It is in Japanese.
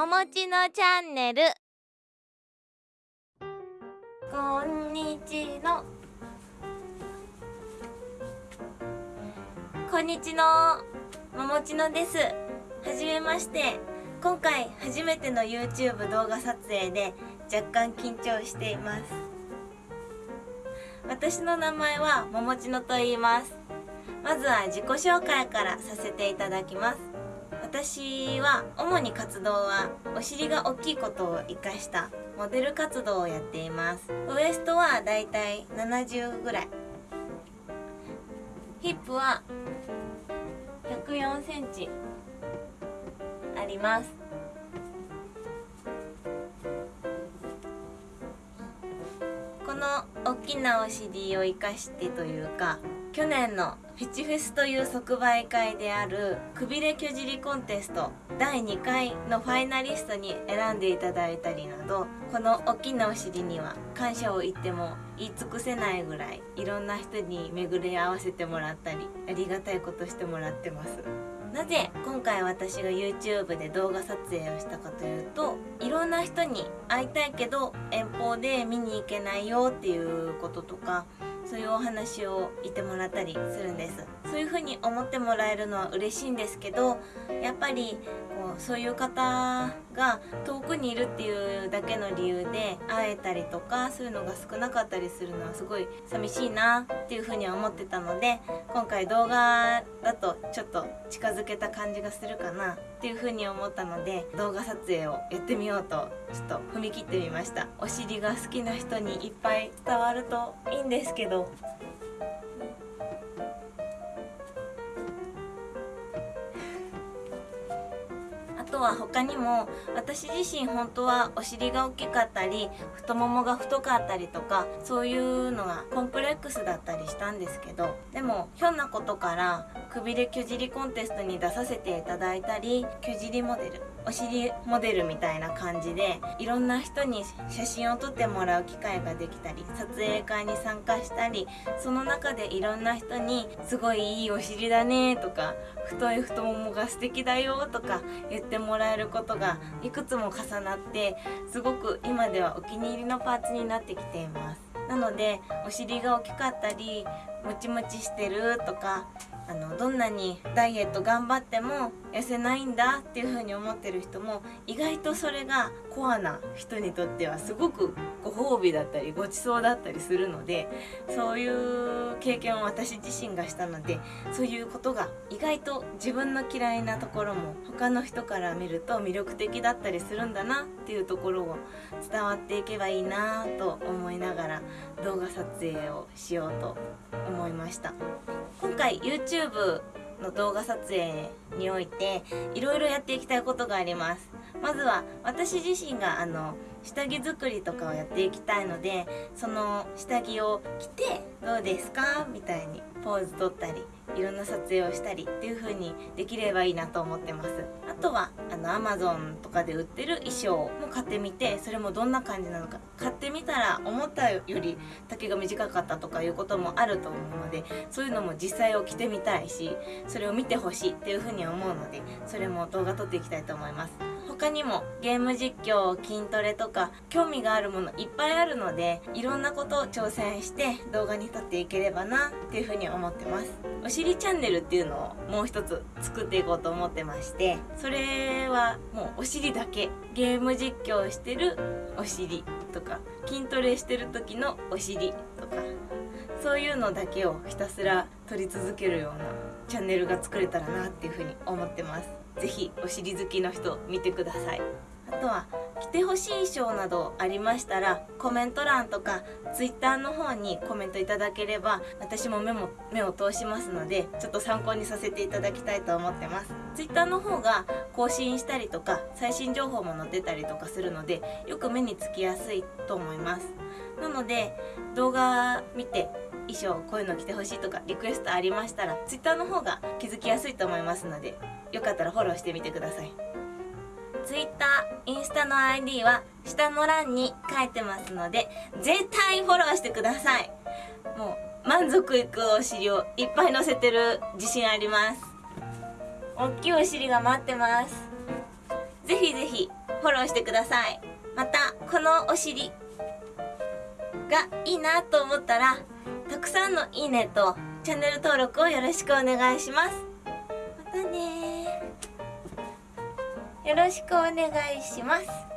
ももちのチャンネル。こんにちの。こんにちの。ももちのです。はじめまして。今回初めての YouTube 動画撮影で若干緊張しています。私の名前はももちのと言います。まずは自己紹介からさせていただきます。私は主に活動はお尻が大きいことを活かしたモデル活動をやっています。ウエストはだいたい70ぐらい。ヒップは104センチあります。この大きなお尻を生かしてというか去年のフィチフェスという即売会であるくびれきょじりコンテスト第2回のファイナリストに選んでいただいたりなどこの大きなお尻には感謝を言っても言い尽くせないぐらいいろんな人に巡り合わせてもらったりありがたいことしてもらってます。なぜ今回私が YouTube で動画撮影をしたかというといろんな人に会いたいけど遠方で見に行けないよっていうこととかそういうお話を言ってもらったりするんです。そういう風に思ってもらえるのは嬉しいんですけどやっぱりそういう方が遠くにいるっていうだけの理由で会えたりとかそういうのが少なかったりするのはすごい寂しいなっていう風には思ってたので今回動画だとちょっと近づけた感じがするかなっていう風に思ったので動画撮影をやってみようとちょっと踏み切ってみました。お尻が好きな人にいっぱい伝わるといいんですけど。とは他にも私自身本当はお尻が大きかったり太ももが太かったりとかそういうのがコンプレックスだったりしたんですけどでもひょんなことからくびれきゅじりコンテストに出させていただいたりきゅじりモデル。お尻モデルみたいな感じでいろんな人に写真を撮ってもらう機会ができたり撮影会に参加したりその中でいろんな人に「すごいいいお尻だね」とか「太い太ももが素敵だよ」とか言ってもらえることがいくつも重なってすごく今ではお気に入りのパーツになってきています。なのでお尻が大きかったりムチムチしてるとかあのどんなにダイエット頑張っても痩せないんだっていう風に思ってる人も意外とそれがコアな人にとってはすごくご褒美だったりごちそうだったりするのでそういう経験を私自身がしたのでそういうことが意外と自分の嫌いなところも他の人から見ると魅力的だったりするんだなっていうところを伝わっていけばいいなと思いながら動画撮影をしようと思いま思いました。今回 YouTube の動画撮影においていろいろやっていきたいことがあります。まずは私自身があの下着作りとかをやっていきたいのでその下着を着てどうですか？みたいにポーズ取ったりいろんな撮影をしたりっていう風にできればいいなと思ってます。あとはあの Amazon とかで売ってる衣装も買ってみてそれもどんな感じなのか買ってみたら思ったより丈が短かったとかいうこともあると思うのでそういうのも実際を着てみたいしそれを見てほしいっていう風に思うのでそれも動画撮っていきたいと思います。他にもゲーム実況筋トレとか興味があるものいっぱいあるのでいろんなことを挑戦して動画に撮っていければなっていうふうに思ってます。お尻チャンネルっていうのをもう一つ作っていこうと思ってましてそれはもうお尻だけゲーム実況してるお尻とか筋トレしてる時のお尻とかそういうのだけをひたすら撮り続けるようなチャンネルが作れたらなっていうふうに思ってます。是非お尻好きの人見てください。あとは着てほしい衣装などありましたらコメント欄とか Twitter の方にコメントいただければ私も目も目を通しますのでちょっと参考にさせていただきたいと思ってます。Twitter の方が更新したりとか最新情報も載ってたりとかするのでよく目につきやすいと思います。なので動画見て衣装こういうの着てほしいとかリクエストありましたら Twitter の方が気づきやすいと思いますのでよかったらフォローしてみてください。Twitter、インスタの ID は下の欄に書いてますので絶対フォローしてください。もう満足いくお尻をいっぱい載せてる自信あります。大きいお尻が待ってます。ぜひぜひフォローしてください。またこのお尻がいいなと思ったらたくさんのいいねとチャンネル登録をよろしくお願いします。またねよろしくお願いします。